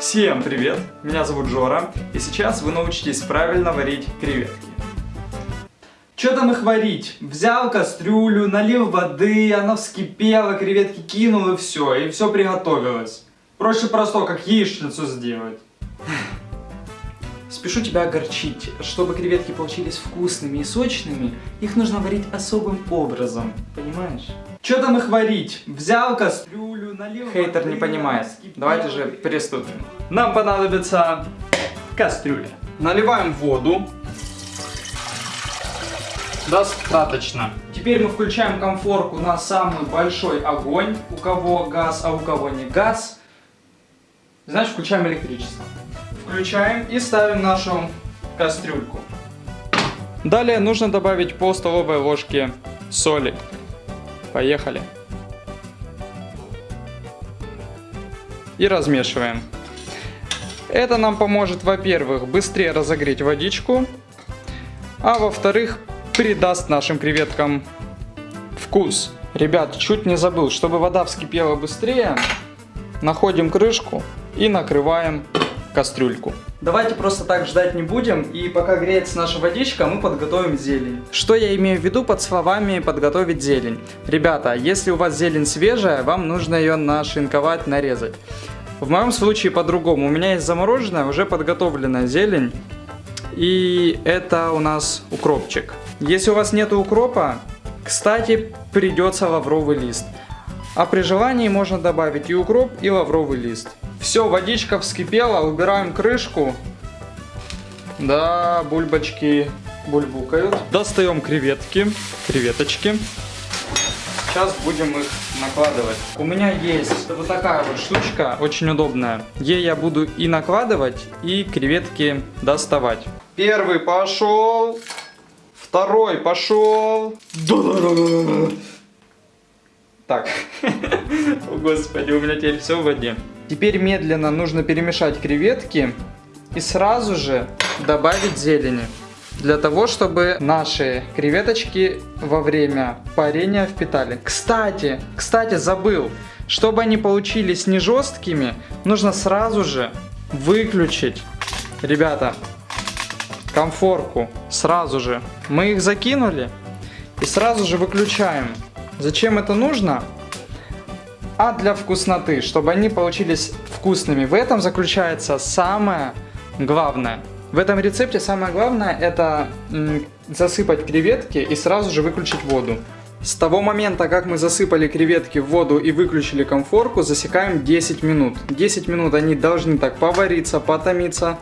Всем привет! Меня зовут Жора, и сейчас вы научитесь правильно варить креветки. Что там их варить? Взял кастрюлю, налил воды, она вскипела, креветки кинул и все, и все приготовилось. Проще простого, как яичницу сделать. Спешу тебя огорчить. Чтобы креветки получились вкусными и сочными, их нужно варить особым образом. Понимаешь? Что там их варить? Взял кастрюлю, налил Хейтер воды, не понимает. Давайте же приступим. Нам понадобится кастрюля. Наливаем воду. Достаточно. Теперь мы включаем комфорку на самый большой огонь. У кого газ, а у кого не газ. Значит, включаем электричество. Включаем и ставим нашу кастрюльку. Далее нужно добавить пол столовой ложки соли. Поехали. И размешиваем. Это нам поможет, во-первых, быстрее разогреть водичку, а во-вторых, придаст нашим креветкам вкус. Ребят, чуть не забыл, чтобы вода вскипела быстрее, находим крышку и накрываем кастрюльку. Давайте просто так ждать не будем, и пока греется наша водичка, мы подготовим зелень. Что я имею в виду под словами подготовить зелень? Ребята, если у вас зелень свежая, вам нужно ее нашинковать, нарезать. В моем случае по-другому. У меня есть замороженная, уже подготовленная зелень. И это у нас укропчик. Если у вас нет укропа, кстати, придется лавровый лист. А при желании можно добавить и укроп, и лавровый лист. Все, водичка вскипела, убираем крышку. Да, бульбочки бульбукают. Достаем креветки, креветочки. Сейчас будем их накладывать. У меня есть вот такая вот штучка, очень удобная. Ей я буду и накладывать, и креветки доставать. Первый пошел. Второй пошел. Так. О, господи, у меня теперь все в воде. Теперь медленно нужно перемешать креветки и сразу же добавить зелени. Для того, чтобы наши креветочки во время парения впитали. Кстати, кстати, забыл. Чтобы они получились не жесткими, нужно сразу же выключить, ребята, комфорку. Сразу же. Мы их закинули и сразу же выключаем. Зачем это нужно? А для вкусноты, чтобы они получились вкусными. В этом заключается самое главное. В этом рецепте самое главное это засыпать креветки и сразу же выключить воду. С того момента, как мы засыпали креветки в воду и выключили комфорку, засекаем 10 минут. 10 минут они должны так повариться, потомиться,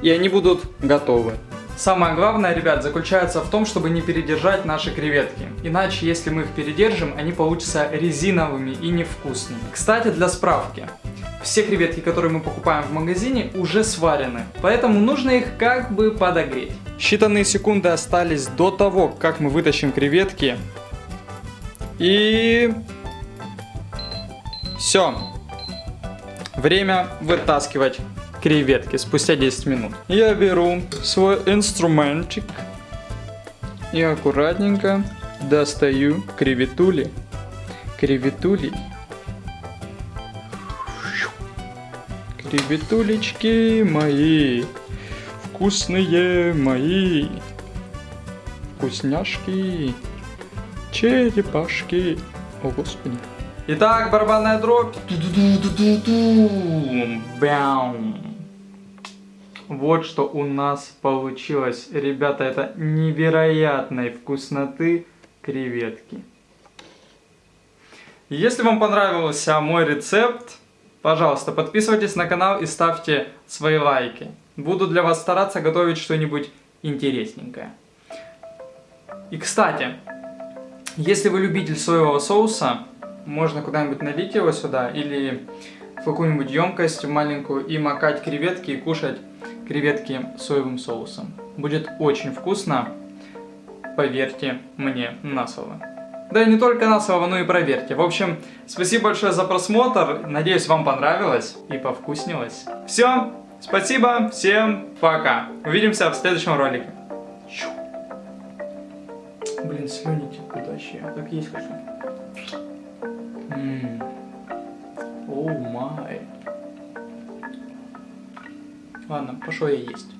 и они будут готовы. Самое главное, ребят, заключается в том, чтобы не передержать наши креветки. Иначе, если мы их передержим, они получатся резиновыми и невкусными. Кстати, для справки. Все креветки, которые мы покупаем в магазине, уже сварены. Поэтому нужно их как бы подогреть. Считанные секунды остались до того, как мы вытащим креветки. И... Все. Время вытаскивать креветки спустя 10 минут. Я беру свой инструментик и аккуратненько достаю креветули. Креветули. Креветулечки мои, вкусные мои, вкусняшки, черепашки. О, Господи. Итак, барабанная дробь. Бям. Вот что у нас получилось. Ребята, это невероятной вкусноты креветки. Если вам понравился мой рецепт, пожалуйста, подписывайтесь на канал и ставьте свои лайки. Буду для вас стараться готовить что-нибудь интересненькое. И, кстати, если вы любитель соевого соуса, можно куда-нибудь налить его сюда или в какую-нибудь емкость маленькую и макать креветки и кушать креветки соевым соусом. Будет очень вкусно, поверьте мне на слово. Да и не только на слово, но и проверьте. В общем, спасибо большое за просмотр. Надеюсь, вам понравилось и повкуснилось. Все, спасибо, всем пока. Увидимся в следующем ролике. Блин, слюни текут вообще. Так есть хочу. Оу май. Ладно, пошел я есть.